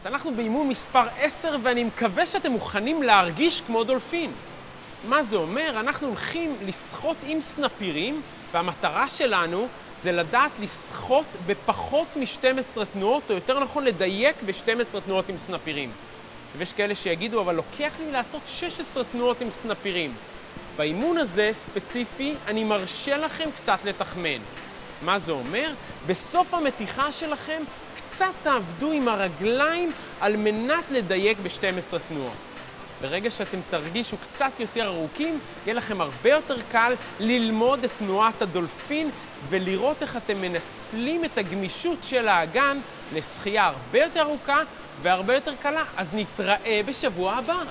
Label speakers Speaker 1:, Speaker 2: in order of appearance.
Speaker 1: אז אנחנו באימון מספר 10 ואני מקווה שאתם מוכנים להרגיש כמו דולפין. מה זה אומר? אנחנו הולכים לשחות עם סנפירים והמטרה שלנו זה לדעת לשחות בפחות מ-12 תנועות, או יותר נכון לדייק ב-12 תנועות עם סנפירים. ויש כאלה שיגידו, אבל לוקח לי לעשות 16 תנועות עם סנפירים. באימון הזה, ספציפי, אני מרשה לכם קצת לתחמן. מה זה אומר? בסוף המתיחה שלכם, קצת תעבדו עם הרגליים על מנת לדייק ב-12 תנועות. ברגע שאתם תרגישו קצת יותר ארוכים, יהיה לכם הרבה יותר קל ללמוד את תנועת הדולפין ולראות איך אתם מנצלים את הגמישות של האגן לשחייה הרבה יותר ארוכה והרבה יותר קלה. אז נתראה בשבוע הבא.